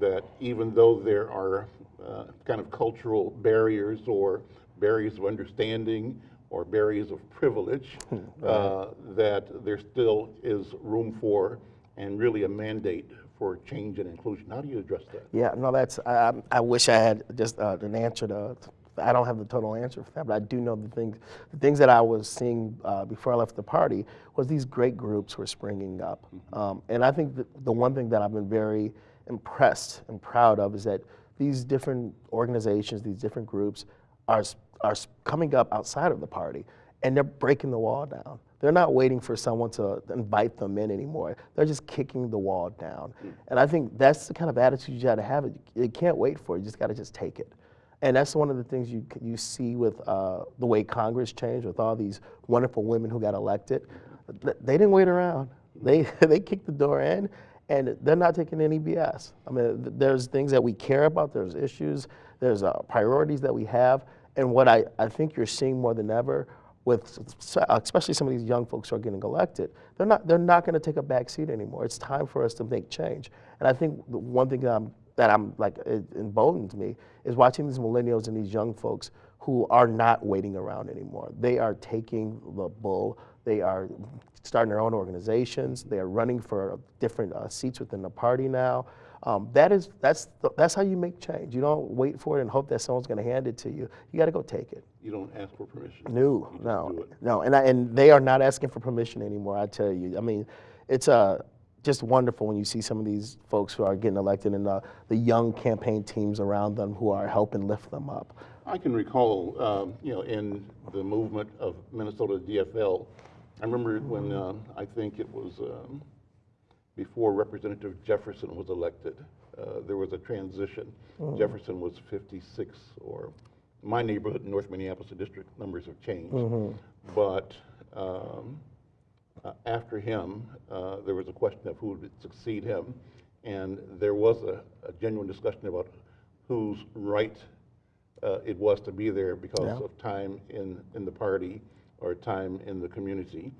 that even though there are uh, kind of cultural barriers or barriers of understanding or barriers of privilege, Hmm, uh, that there still is room for and really a mandate for change and inclusion? How do you address that? Yeah, no, that's, I, I- wish I had just uh, an answer to, I don't have the total answer for that, but I do know the things, the things that I was seeing uh, before I left the party was these great groups were springing up. Um, and I think that the one thing that I've been very impressed and proud of is that these different organizations, these different groups are, are coming up outside of the party and they're breaking the wall down. They're not waiting for someone to invite them in anymore. They're just kicking the wall down. And I think that's the kind of attitude you got to have. You can't wait for it. You just got to just take it. And that's one of the things you you see with uh, the way Congress changed, with all these wonderful women who got elected. They didn't wait around. They they kicked the door in, and they're not taking any BS. I mean, there's things that we care about. There's issues. There's uh, priorities that we have. And what I, I think you're seeing more than ever with s- especially some of these young folks who are getting elected, they're not they're not going to take a back seat anymore. It's time for us to make change. And I think the one thing that I'm that I'm like it emboldens me is watching these millennials and these young folks who are not waiting around anymore. They are taking the bull. They are starting their own organizations. They are running for different uh, seats within the party now. Um, that is that's the, that's how you make change. You don't wait for it and hope that someone's going to hand it to you. You got to go take it. You don't ask for permission. No, You just do no, no, and I, and they are not asking for permission anymore. I tell you, I mean, it's uh, just wonderful when you see some of these folks who are getting elected and the, the young campaign teams around them who are helping lift them up. I can recall, um, you know, in the movement of Minnesota DFL, I remember when uh, I think it was um, before Representative Jefferson was elected, uh, there was a transition. Jefferson was 56, or my neighborhood, North Minneapolis district, numbers have changed. But um, uh, after him, uh, there was a question of who would succeed him, and there was a, a genuine discussion about whose right uh, it was to be there because Yeah. of time in, in the party or time in the community.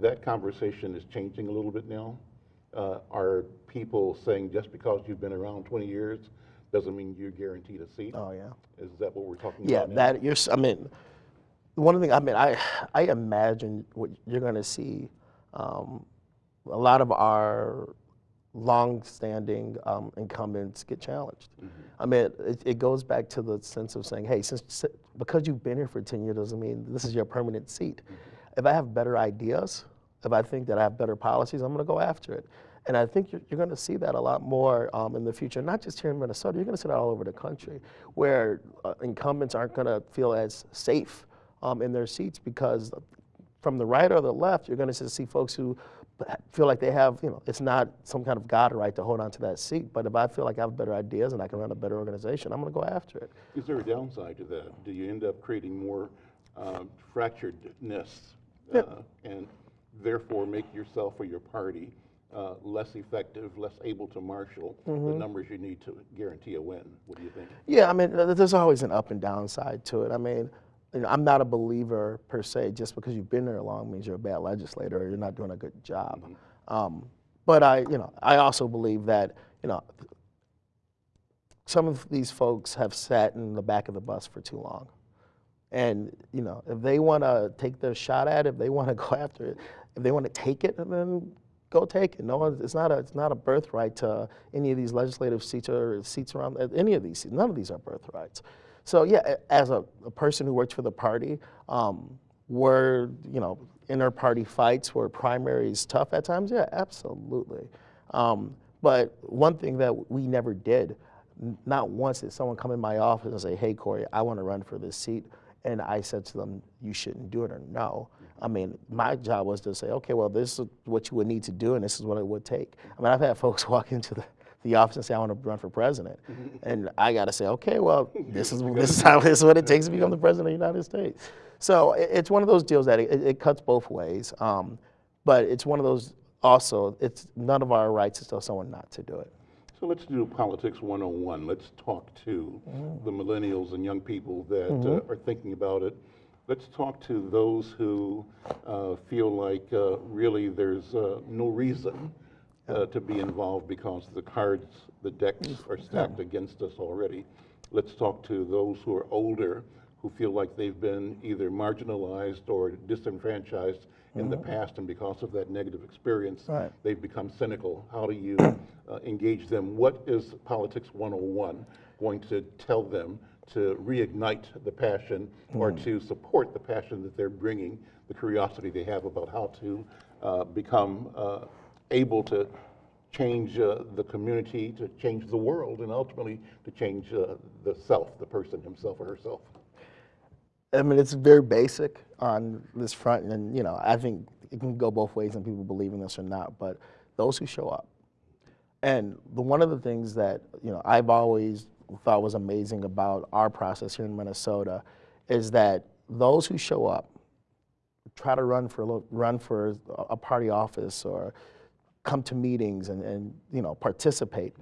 That conversation is changing a little bit now. Uh, are people saying just because you've been around 20 years doesn't mean you're guaranteed a seat? Oh yeah. Is that what we're talking Yeah, about now? that you're. s- I mean, one thing. I mean, I I imagine what you're going to see. Um, a lot of our long-standing um, incumbents get challenged. I mean, it, it goes back to the sense of saying, hey, since because you've been here for 10 years doesn't mean this is your permanent seat. If I have better ideas, if I think that I have better policies, I'm going to go after it. And I think you're, you're going to see that a lot more um, in the future, not just here in Minnesota, you're going to see that all over the country, where uh, incumbents aren't going to feel as safe um, in their seats because from the right or the left, you're going to see folks who feel like they have, you know, it's not some kind of God right to hold on to that seat. But if I feel like I have better ideas and I can run a better organization, I'm going to go after it. Is there a downside to that? Do you end up creating more um, fracturedness uh, and therefore make yourself or your party uh, less effective, less able to marshal Mm-hmm. the numbers you need to guarantee a win? What do you think? Yeah, I mean, there's always an up and down side to it. I mean, you know, I'm not a believer per se. Just because you've been there long means you're a bad legislator or you're not doing a good job. Um, but I, you know, I also believe that, you know, some of these folks have sat in the back of the bus for too long. And, you know, if they want to take their shot at it, if they want to go after it, if they want to take it, then go take it. No one, it's not a, it's not a birthright to any of these legislative seats or seats around any of these seats. None of these are birthrights. So yeah, as a, a person who works for the party, um, were you know inter party fights, were primaries tough at times? Yeah, absolutely. Um, but one thing that we never did, not once did someone come in my office and say, "Hey, Corey, I want to run for this seat." And I said to them, you shouldn't do it or no. I mean, my job was to say, okay, well, this is what you would need to do and this is what it would take. I mean, I've had folks walk into the, the office and say, I want to run for president. and I got to say, okay, well, this is, this is how, this is what it takes to become the president of the United States. So it, it's one of those deals that it, it cuts both ways. Um, but it's one of those also, it's none of our rights to tell someone not to do it. So let's do Politics 101. Let's talk to the millennials and young people that uh, are thinking about it. Let's talk to those who uh, feel like uh, really there's uh, no reason uh, to be involved because the cards, the decks are stacked against us already. Let's talk to those who are older who feel like they've been either marginalized or disenfranchised in the past, and because of that negative experience, Right. they've become cynical. How do you uh, engage them? What is Politics 101 going to tell them to reignite the passion or to support the passion that they're bringing, the curiosity they have about how to uh, become uh, able to change uh, the community, to change the world, and ultimately to change uh, the self, the person himself or herself? I mean, it's very basic on this front, and you know, I think it can go both ways, and people believe in this or not. But those who show up, and the one of the things that you know I've always thought was amazing about our process here in Minnesota is that those who show up, try to run for run for a party office or come to meetings and, and you know participate.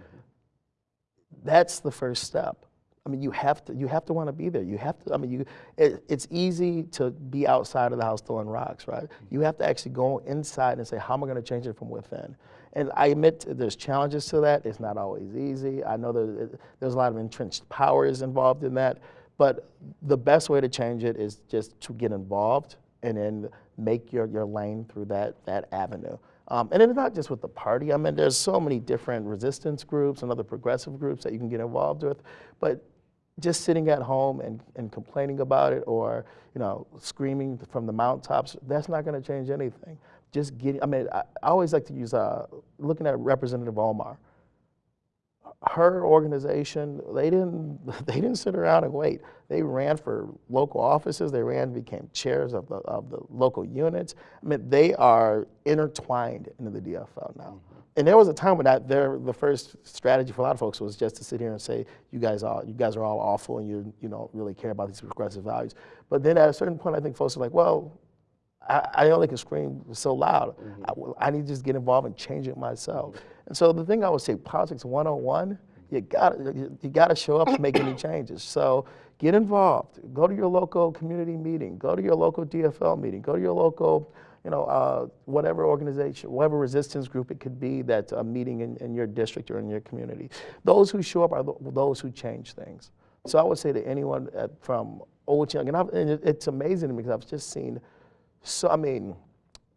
That's the first step. I mean, you have to you have to want to be there. You have to. I mean, you. It, it's easy to be outside of the house throwing rocks, right? You have to actually go inside and say, how am I going to change it from within? And I admit there's challenges to that. It's not always easy. I know that there's a lot of entrenched powers involved in that, but the best way to change it is just to get involved and then make your, your lane through that that avenue. Um, and it's not just with the party. I mean, there's so many different resistance groups and other progressive groups that you can get involved with. But just sitting at home and, and complaining about it or, you know, screaming from the mountaintops, that's not going to change anything. Just getting, I mean, I, I always like to use, uh, looking at Representative Omar. Her organization, they didn't, they didn't sit around and wait. They ran for local offices. They ran, became chairs of the, of the local units. I mean, they are intertwined into the DFL now. Mm-hmm. And there was a time when that their the first strategy for a lot of folks was just to sit here and say, you guys are you guys are all awful and you you don't really care about these progressive values. But then at a certain point, I think folks are like, well, I, I only can scream so loud. I, well, I need to just get involved and change it myself. And so the thing I would say, politics 101, you got you, you got to show up to make any changes. So get involved. Go to your local community meeting. Go to your local DFL meeting. Go to your local you know, uh, whatever organization, whatever resistance group it could be that's a meeting in, in your district or in your community. Those who show up are th those who change things. So I would say to anyone at, from old to young, and, I've, and it, it's amazing to me because I've just seen, so I mean,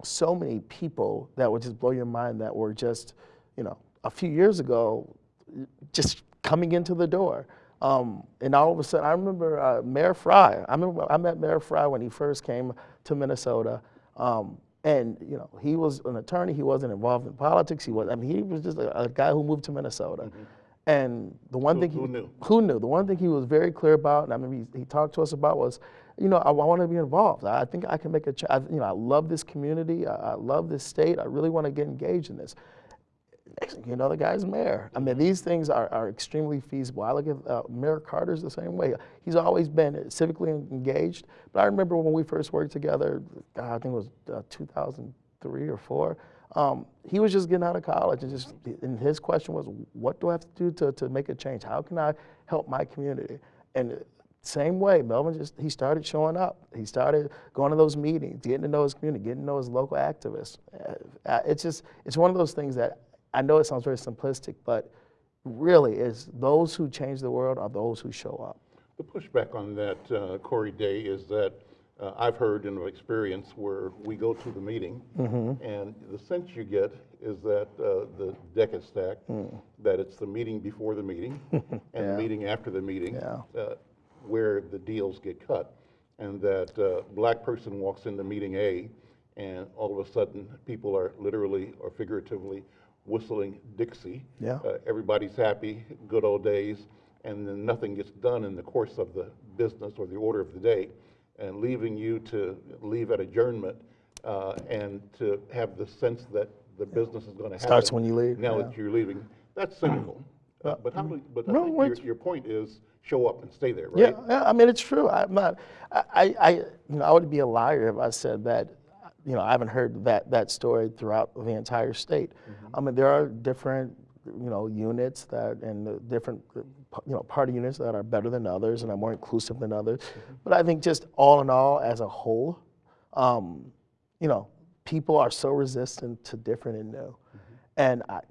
so many people that would just blow your mind that were just, you know, a few years ago, just coming into the door. Um, and all of a sudden, I remember uh, Mayor Frey. I remember I met Mayor Frey when he first came to Minnesota. Um, and you know, he was an attorney. He wasn't involved in politics. He was. I mean, he was just a, a guy who moved to Minnesota. And the one Who- thing he, who knew? who knew? The one thing he was very clear about, and I mean, he, he talked to us about was, you know, I, want to be involved. I think I can make a. I, you know, I love this community. I, I love this state. I really want to get engaged in this. Next thing you know, the guy's mayor. I mean, these things are, are extremely feasible. I look at uh, Mayor Carter's the same way. He's always been civically engaged. But I remember when we first worked together, God, I think it was uh, 2003 or four. Um, he was just getting out of college, and just and his question was, "What do I have to do to, to make a change? How can I help my community?" And same way, Melvin just he started showing up. He started going to those meetings, getting to know his community, getting to know his local activists. Uh, it's just it's one of those things that I know it sounds very simplistic, but really is those who change the world are those who show up. The pushback on that, uh, Corey Day, is that uh, I've heard in experience where we go to the meeting, and the sense you get is that uh, the deck is stacked, that it's the meeting before the meeting, and the meeting after the meeting, Yeah. uh, where the deals get cut, and that uh, black person walks into meeting A, and all of a sudden, people are literally or figuratively whistling Dixie. Yeah. Uh, everybody's happy, good old days, and then nothing gets done in the course of the business or the order of the day, and leaving you to leave at adjournment uh, and to have the sense that the business is going to happen. Starts when you leave, Now yeah. that you're leaving. That's cynical. Uh, But how do, but I No, think your, your point is show up and stay there, right? yeah, I mean, it's true. I'm not, I, I, you know, I would be a liar if I said that, you know, I haven't heard that, that story throughout the entire state. I mean, there are different you know, units that and different, you know, party units that are better than others and are more inclusive than others. But I think just all in all, as a whole, um, you know, people are so resistant to different and new. And I,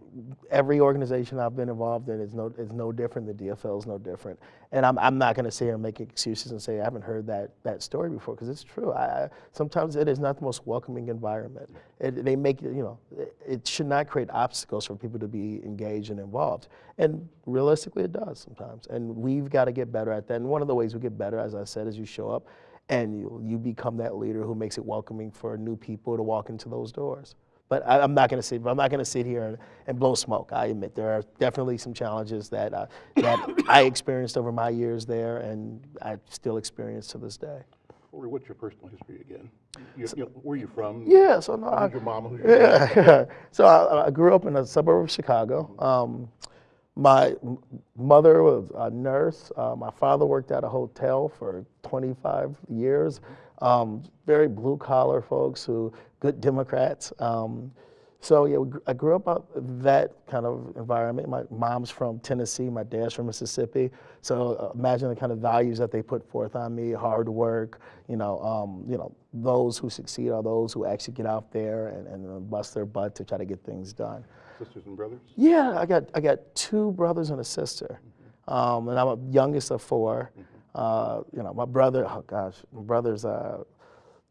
every organization I've been involved in is no, is no different. The DFL is no different. And I'm, I'm not going to sit here and make excuses and say I haven't heard that, that story before because it's true. I, I, sometimes it is not the most welcoming environment. It, they make you know, it, it should not create obstacles for people to be engaged and involved. And realistically, it does sometimes. And we've got to get better at that. And one of the ways we get better, as I said, is you show up and you, you become that leader who makes it welcoming for new people to walk into those doors. But I, I'm not going to sit. I'm not going to sit here and, and blow smoke. I admit there are definitely some challenges that uh, that I experienced over my years there, and I still experience to this day. Corey, what's your personal history again? You, you know, where are you from? Yeah. So no. I, your mama? Who's your yeah. so I, I grew up in a suburb of Chicago. Um, my mother was a nurse. Uh, my father worked at a hotel for 25 years. Um, very blue collar folks who good Democrats. Um, so yeah, we I grew up out that kind of environment. My mom's from Tennessee, my dad's from Mississippi. So uh, imagine the kind of values that they put forth on me: hard work. You know, um, you know, those who succeed are those who actually get out there and, and uh, bust their butt to try to get things done. Sisters and brothers? Yeah, I got I got two brothers and a sister, um, and I'm a youngest of 4 Uh, you know, my brother, oh gosh, my brother's uh,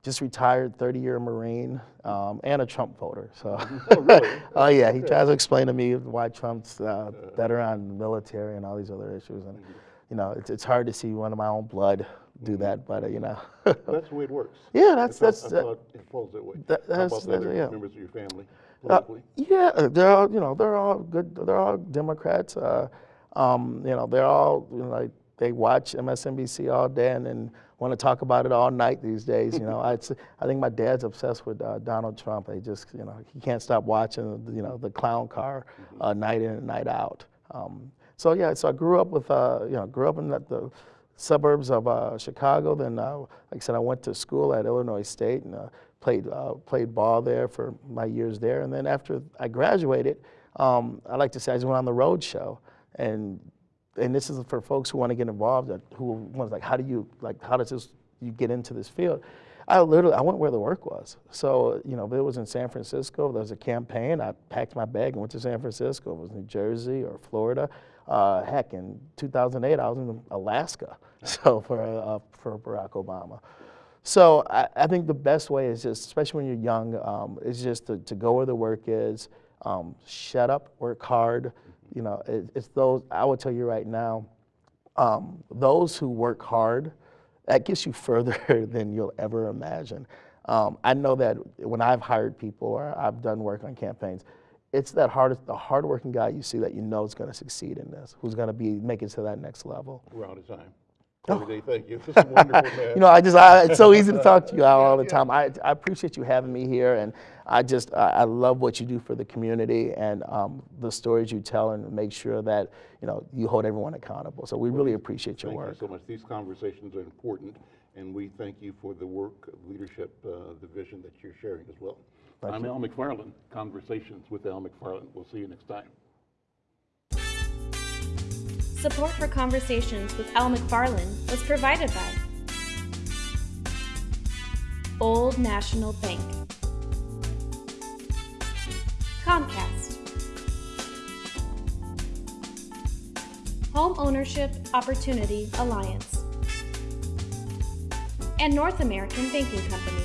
just retired, 30-year Marine, um, and a Trump voter. So, Oh, really? oh yeah, he tries to explain to me why Trump's uh, better on military and all these other issues, and you know, it's, it's hard to see one of my own blood do that, but uh, you know, That's the way it works. yeah, that's I thought- that's. I uh, thought it falls that way. that- How that's- about the that's- other yeah. members of your family Uh, yeah, uh, they're all you know they're all good. They're all Democrats. Uh, um, you know they're all you know, like they watch MSNBC all day and then want to talk about it all night these days. You know, I I think my dad's obsessed with uh, Donald Trump. He just you know he can't stop watching you know the clown car uh, night in and night out. Um, so yeah, so I grew up with uh, you know grew up in the, the suburbs of uh, Chicago. Then, uh, like I said, I went to school at Illinois State and uh, played uh, played ball there for my years there. And then after I graduated, um, I like to say I just went on the road show, and and this is for folks who want to get involved, who want like, how do you like, how does this you get into this field? I literally I went where the work was. So you know, if it was in San Francisco, there was a campaign. I packed my bag and went to San Francisco. It was New Jersey or Florida. Uh, heck, in 2008, I was in Alaska. So for uh, for Barack Obama. So I, I think the best way is just, especially when you're young, um, is just to, to go where the work is. Um, shut up, work hard. You know, it, it's those. I will tell you right now, um, those who work hard, that gets you further than you'll ever imagine. Um, I know that when I've hired people or I've done work on campaigns, it's that hard, the hardworking guy you see that you know is going to succeed in this, who's going to be make it to that next level. We're out of time. Corey thank you. This is wonderful, man. You know, I just, I, it's so easy to talk to you Al, all the time. I, I appreciate you having me here, and I just, I, I love what you do for the community and um, the stories you tell, and make sure that you know you hold everyone accountable. So we really appreciate your Thank work. Thank you so much. These conversations are important, and we thank you for the work, leadership, uh, the vision that you're sharing as well. I'm Al McFarlane. Conversations with Al McFarlane. We'll see you next time. Support for Conversations with Al McFarlane was provided by Old National Bank, Comcast, Home Ownership Opportunity Alliance, and North American Banking Company.